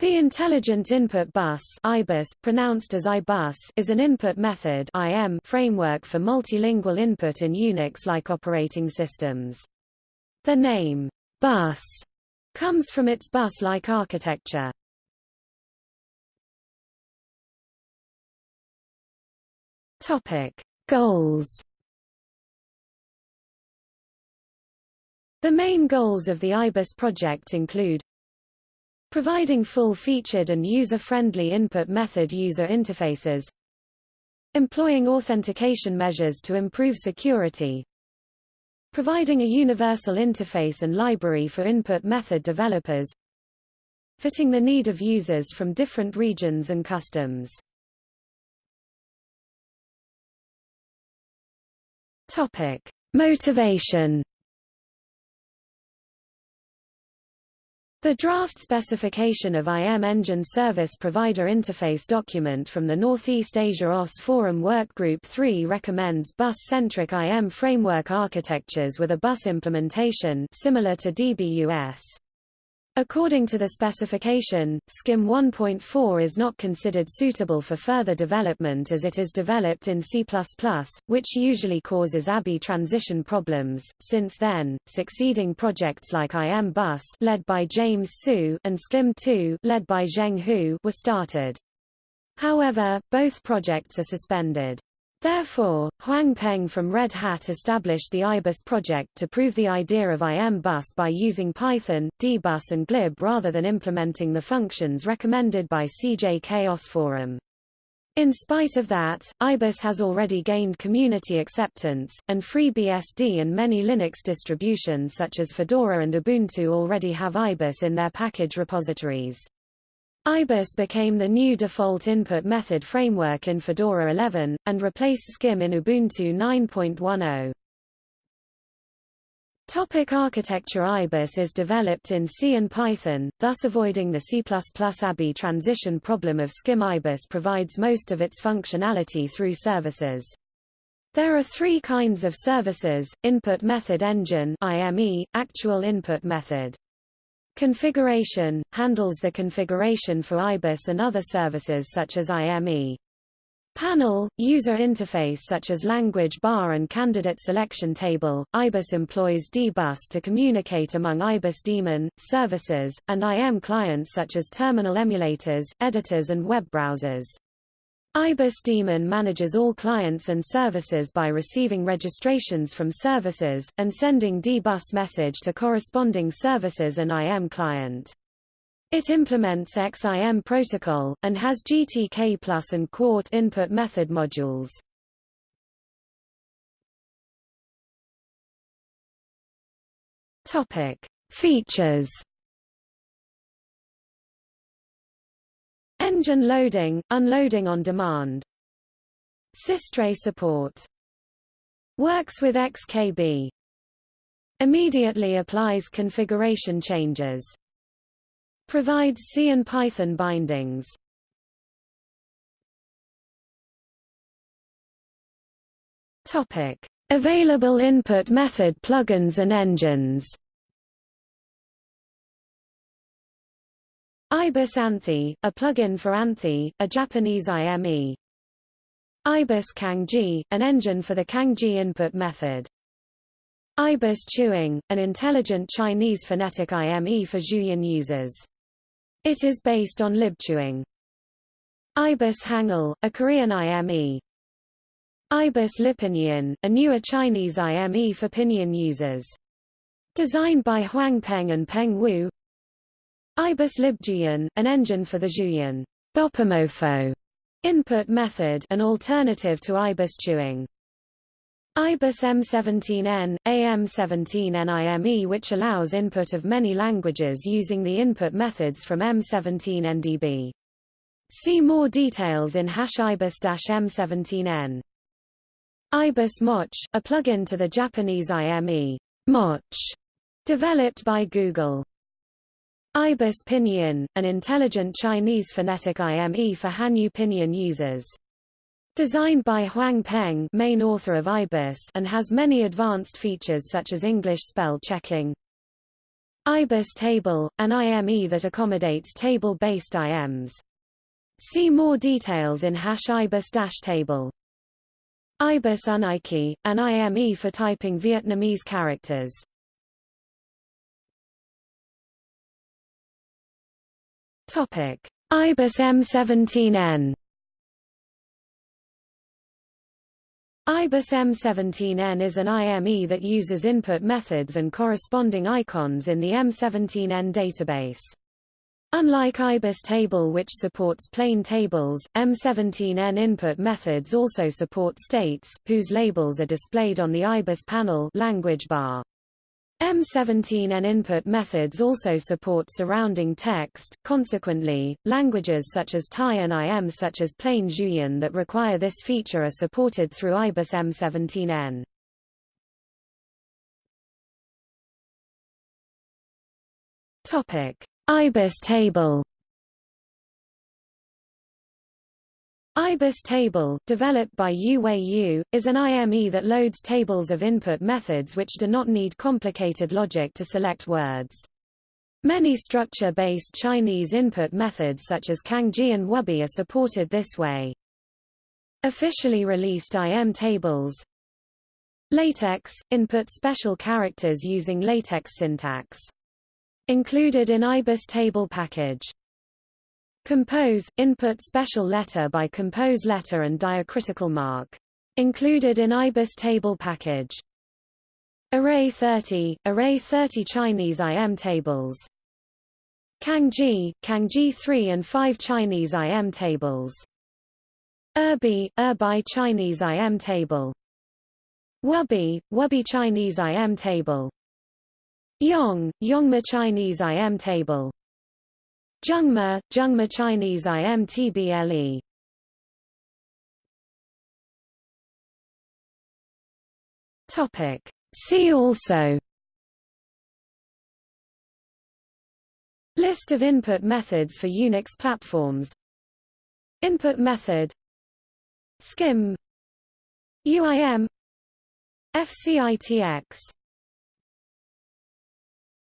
The Intelligent Input Bus IBUS, pronounced as IBUS, is an input method IM framework for multilingual input in Unix-like operating systems. The name, bus, comes from its bus-like architecture. Topic. Goals The main goals of the IBUS project include Providing full-featured and user-friendly input method user interfaces. Employing authentication measures to improve security. Providing a universal interface and library for input method developers. Fitting the need of users from different regions and customs. Topic. Motivation The draft specification of IM Engine Service Provider Interface document from the Northeast Asia OS Forum Workgroup 3 recommends bus-centric IM framework architectures with a bus implementation similar to DBUS. According to the specification, SCIM 1.4 is not considered suitable for further development as it is developed in C++, which usually causes ABI transition problems. Since then, succeeding projects like IM Bus led by James Hsu and SCIM 2 led by Zheng Hu were started. However, both projects are suspended. Therefore, Huang Peng from Red Hat established the IBUS project to prove the idea of IM bus by using Python, dbus and glib rather than implementing the functions recommended by CJ OS Forum. In spite of that, IBUS has already gained community acceptance, and FreeBSD and many Linux distributions such as Fedora and Ubuntu already have IBUS in their package repositories. IBUS became the new default input method framework in Fedora 11, and replaced SCIM in Ubuntu 9.10. Topic architecture IBUS is developed in C and Python, thus avoiding the C++ ABI transition problem of SCIM IBUS provides most of its functionality through services. There are three kinds of services, Input Method Engine IME, Actual Input Method Configuration – handles the configuration for IBUS and other services such as IME. Panel – user interface such as language bar and candidate selection table. IBUS employs dbus to communicate among IBUS daemon, services, and IM clients such as terminal emulators, editors and web browsers. IBUS daemon manages all clients and services by receiving registrations from services, and sending dbus message to corresponding services and IM client. It implements XIM protocol, and has GTK Plus and Quart input method modules. Features Engine loading, unloading on demand. Systray support. Works with XKB. Immediately applies configuration changes. Provides C and Python bindings. Topic: Available input method plugins and engines. IBUS Anthy, a plugin for Anthy, a Japanese IME. IBUS Cangjie, an engine for the Cangjie input method. IBUS Chewing, an intelligent Chinese phonetic IME for Zhuyin users. It is based on libchewing. IBUS Hangul, a Korean IME. IBUS Libpinyin, a newer Chinese IME for Pinyin users. Designed by Huang Peng and Peng Wu, IBUS libzhuyin, an engine for the Zhuyin Bopomofo input method an alternative to IBUS-Chewing. IBUS M17N, AM17NIME which allows input of many languages using the input methods from M17NDB. See more details in hash IBUS-M17N. IBUS Mozc, a plugin to the Japanese IME, Mozc, developed by Google. IBUS Pinyin, an intelligent Chinese phonetic IME for Hanyu Pinyin users. Designed by Huang Peng main author of IBUS and has many advanced features such as English spell checking. IBUS table, an IME that accommodates table-based IMs. See more details in hash IBUS-table. IBUS Unikey, an IME for typing Vietnamese characters. Topic: IBUS M17N IBUS M17N is an IME that uses input methods and corresponding icons in the M17N database. Unlike IBUS table which supports plain tables, M17N input methods also support states, whose labels are displayed on the IBUS panel language bar. M17N input methods also support surrounding text, consequently, languages such as Thai and IM such as plain Zhuyin that require this feature are supported through IBUS M17N. IBUS table IBUS table, developed by UWeiYu, is an IME that loads tables of input methods which do not need complicated logic to select words. Many structure-based Chinese input methods such as Cangjie and Wubi are supported this way. Officially released IM tables LaTeX – input special characters using LaTeX syntax. Included in IBUS table package Compose – Input special letter by compose letter and diacritical mark. Included in IBUS table package. Array 30 – Array 30 Chinese IM tables. Cangjie – Cangjie 3 and 5 Chinese IM tables. Erbi – Erbi Chinese IM table. Wubi – Wubi Chinese IM table. Yong – Yongma Chinese IM table. Zhengma, Zhengma Chinese IMTBLE Topic. See also. List of input methods for Unix platforms. Input method. SCIM UIM FCITX